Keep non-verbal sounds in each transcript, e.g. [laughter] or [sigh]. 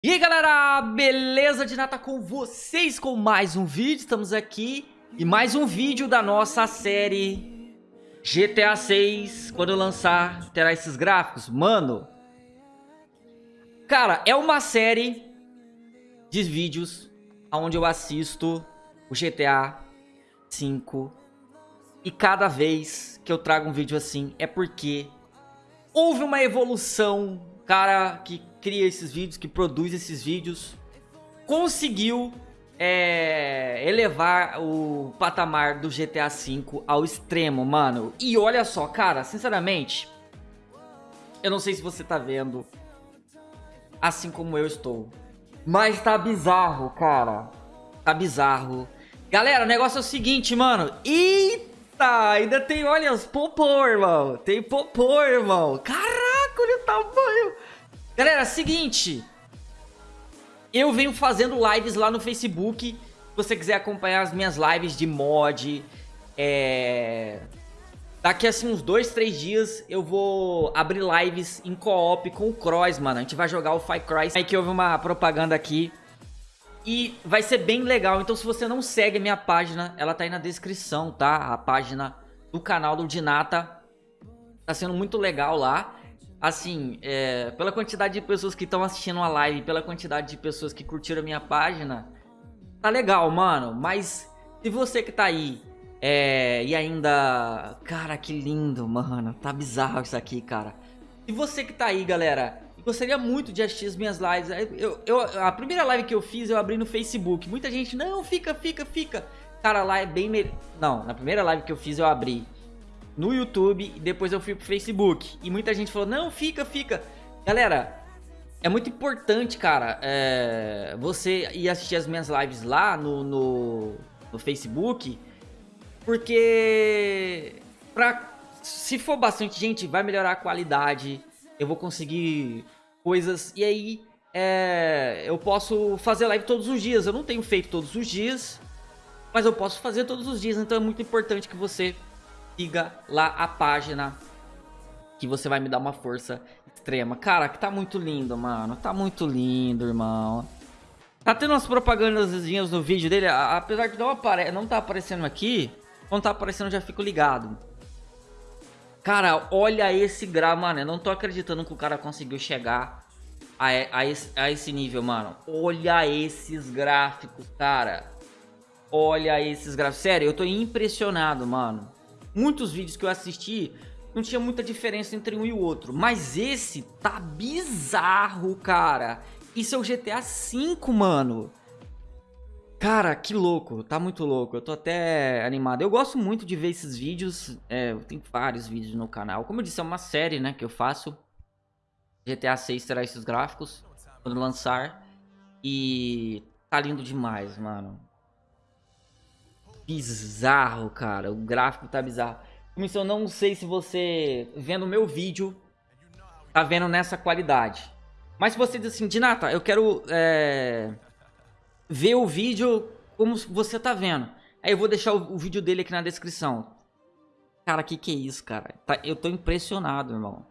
E aí galera, beleza? De nata com vocês com mais um vídeo, estamos aqui e mais um vídeo da nossa série GTA 6, quando lançar terá esses gráficos, mano, cara, é uma série de vídeos onde eu assisto o GTA 5 e cada vez que eu trago um vídeo assim é porque houve uma evolução, cara que cria esses vídeos, que produz esses vídeos, conseguiu é, elevar o patamar do GTA V ao extremo, mano. E olha só, cara, sinceramente, eu não sei se você tá vendo assim como eu estou, mas tá bizarro, cara. Tá bizarro. Galera, o negócio é o seguinte, mano. Eita, ainda tem, olha, os popô, irmão. Tem popô, irmão. O tamanho. Galera, seguinte. Eu venho fazendo lives lá no Facebook. Se você quiser acompanhar as minhas lives de mod. É... Daqui assim uns dois, três dias eu vou abrir lives em co-op com o Cross, mano. A gente vai jogar o Fight Cry. Aí que houve uma propaganda aqui. E vai ser bem legal. Então se você não segue a minha página, ela tá aí na descrição, tá? A página do canal do Dinata. Tá sendo muito legal lá assim, é, pela quantidade de pessoas que estão assistindo a live, pela quantidade de pessoas que curtiram a minha página, tá legal, mano. Mas se você que tá aí é, e ainda... Cara, que lindo, mano. Tá bizarro isso aqui, cara. Se você que tá aí, galera, gostaria muito de assistir as minhas lives. Eu, eu, a primeira live que eu fiz, eu abri no Facebook. Muita gente, não, fica, fica, fica. Cara, lá é bem... Me... Não, na primeira live que eu fiz, eu abri no YouTube e depois eu fui pro Facebook. E muita gente falou, não, fica, fica. Galera, é muito importante, cara, é, você ir assistir as minhas lives lá no, no, no Facebook, porque pra, se for bastante gente, vai melhorar a qualidade, eu vou conseguir coisas, e aí é, eu posso fazer live todos os dias. Eu não tenho feito todos os dias, mas eu posso fazer todos os dias, então é muito importante que você siga lá a página que você vai me dar uma força extrema. Cara, que tá muito lindo, mano. Tá muito lindo, irmão. Tá tendo umas propagandas no vídeo dele, apesar que não, apare não tá aparecendo aqui. Quando tá aparecendo já fico ligado. Cara, olha esse grau, mano. Eu não tô acreditando que o cara conseguiu chegar a, a, esse, a esse nível, mano. Olha esses gráficos, cara. Olha esses gráficos. Sério, eu tô impressionado, mano muitos vídeos que eu assisti, não tinha muita diferença entre um e o outro. Mas esse tá bizarro, cara. Isso é o GTA V, mano. Cara, que louco, tá muito louco, eu tô até animado. Eu gosto muito de ver esses vídeos, é, tenho vários vídeos no canal. Como eu disse, é uma série, né, que eu faço. GTA 6 terá esses gráficos quando lançar. E tá lindo demais, mano bizarro, cara. O gráfico tá bizarro. Comissão, não sei se você, vendo o meu vídeo, tá vendo nessa qualidade. Mas se você diz assim, Dinata, eu quero é, ver o vídeo como você tá vendo. Aí eu vou deixar o, o vídeo dele aqui na descrição. Cara, que que é isso, cara? Tá, eu tô impressionado, irmão.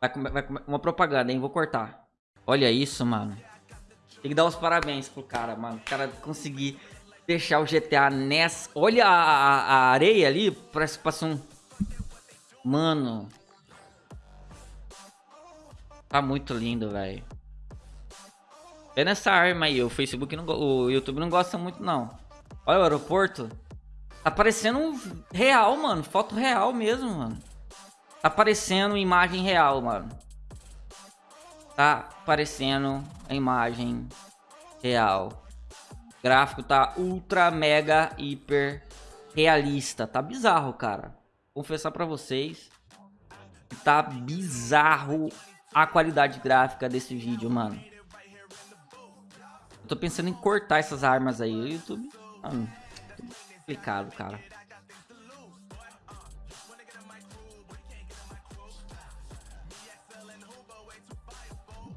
Vai, vai, uma propaganda, hein? Vou cortar. Olha isso, mano. Tem que dar os parabéns pro cara, mano. O cara conseguir deixar o GTA nessa... Olha a, a areia ali, parece que passou um... Mano... Tá muito lindo, velho. Vê nessa arma aí, o Facebook, não, o YouTube não gosta muito, não. Olha o aeroporto. Tá parecendo um real, mano. Foto real mesmo, mano. Tá parecendo imagem real, mano. Tá parecendo a imagem real gráfico tá ultra, mega, hiper realista. Tá bizarro, cara. Confessar pra vocês. Tá bizarro a qualidade gráfica desse vídeo, mano. Eu tô pensando em cortar essas armas aí. O YouTube... Mano, complicado, cara.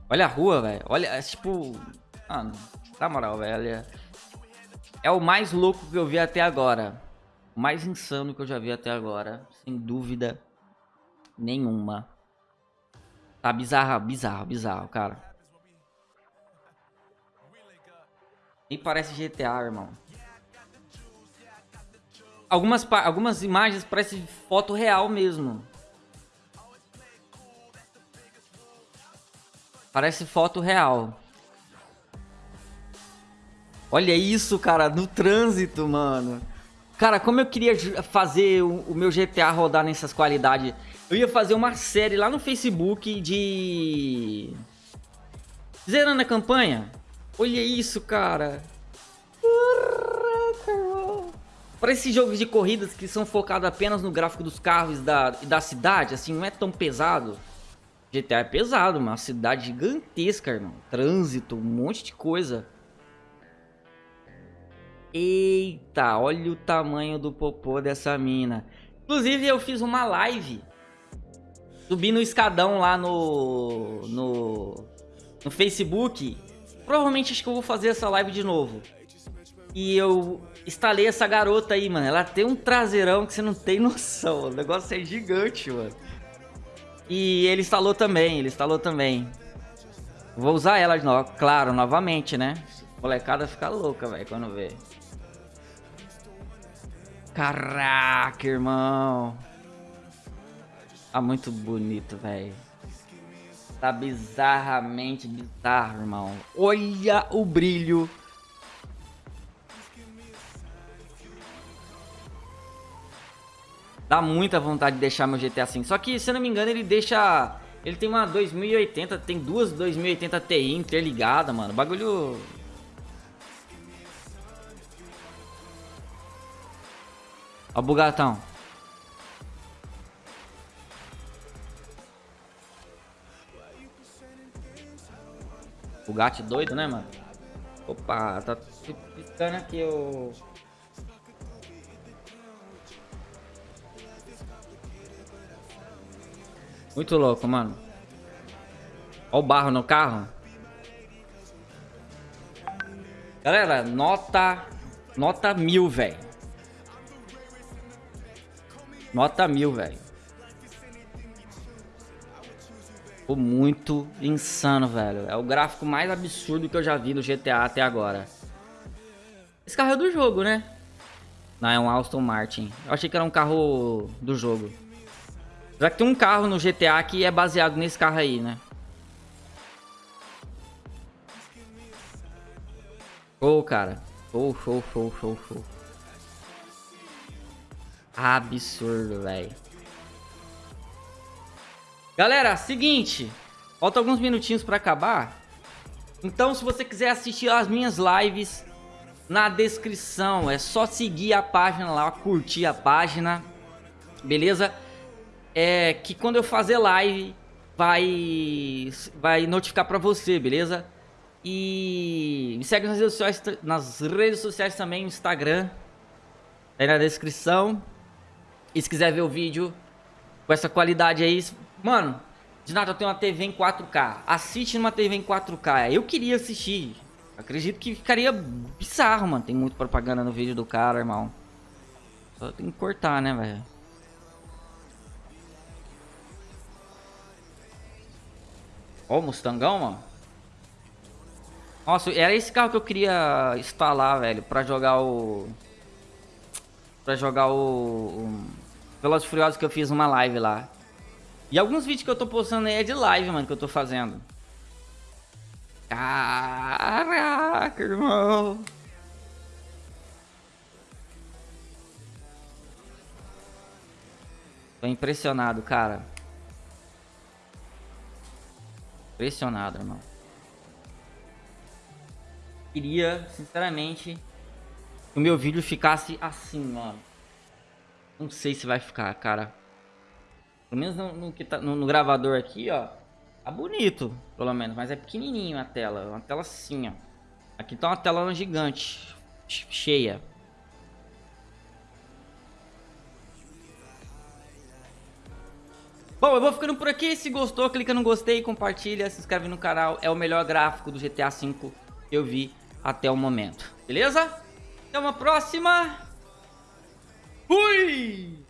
Olha a rua, velho. Olha, é tipo... Mano, na moral, velho. É o mais louco que eu vi até agora. O mais insano que eu já vi até agora. Sem dúvida nenhuma. Tá bizarro, bizarro, bizarro, cara. Nem parece GTA, irmão. Algumas, algumas imagens parecem foto real mesmo. Parece foto real. Olha isso, cara, no trânsito, mano. Cara, como eu queria fazer o, meu GTA rodar nessas qualidades. Eu ia fazer uma série lá no Facebook de... Zerando a campanha. Olha isso, cara. Para esses jogos de corridas que são focados apenas no gráfico dos carros da, da cidade, assim, não é tão pesado. GTA é pesado, uma cidade gigantesca, irmão. Trânsito, um monte de coisa. Eita, olha o tamanho do popô dessa mina. Inclusive, eu fiz uma live. Subi no escadão lá no, no, no Facebook. Provavelmente acho que eu vou fazer essa live de novo. E eu instalei essa garota aí, mano. Ela tem um traseirão que você não tem [laughs] noção. O negócio é gigante, mano. E ele instalou também, ele instalou também. Vou usar ela, claro, novamente, né? Molecada fica louca, velho, quando vê. Caraca, irmão. Tá muito bonito, velho. Tá bizarramente bizarro, irmão. Olha o brilho. Dá muita vontade de deixar meu GTA assim. Só que, se eu não me engano, ele deixa... Ele tem uma 2080, tem duas 2080 Ti interligadas, mano. Bagulho Ó o bugatão. Bugatti doido, né, mano? Opa, tá piscando aqui o... Muito louco, mano. Ó o barro no carro. Galera, nota... Nota mil, velho. Nota mil, velho. Ficou muito insano, velho. É o gráfico mais absurdo que eu já vi no GTA até agora. Esse carro é do jogo, né? Não, é um Aston Martin. Eu achei que era um carro do jogo. Já que tem um carro no GTA que é baseado nesse carro aí, né? Show, cara. Show, show, show, show, show. Absurdo, velho. Galera, seguinte. Falta alguns minutinhos pra acabar. Então, se você quiser assistir as minhas lives, na descrição é só seguir a página lá, curtir a página. Beleza? É que quando eu fazer live, vai, vai notificar pra você, beleza? E me segue nas redes sociais, nas redes sociais também, Instagram. Aí na descrição. E se quiser ver o vídeo com essa qualidade aí, mano, de nada eu tenho uma TV em 4K. Assiste numa TV em 4K. Eu queria assistir. Acredito que ficaria bizarro, mano. Tem muito propaganda no vídeo do cara, irmão. Só tem que cortar, né, velho? Ó o Mustangão, mano. Nossa, era esse carro que eu queria instalar, velho, pra jogar o... Pra jogar o... o Velozes Furiosos que eu fiz uma live lá. E alguns vídeos que eu tô postando aí é de live, mano, que eu tô fazendo. Caraca, irmão. Tô impressionado, cara. Impressionado, irmão. Queria, sinceramente, que o meu vídeo ficasse assim, mano. Não sei se vai ficar, cara. Pelo menos no, no, tá, no, no gravador aqui, ó. Tá bonito, pelo menos. Mas é pequenininho a tela. Uma tela assim, ó. Aqui tá uma tela gigante. Cheia. Bom, eu vou ficando por aqui. Se gostou, clica no gostei, compartilha, se inscreve no canal. É o melhor gráfico do GTA V que eu vi até o momento. Beleza? Até uma próxima. Fui!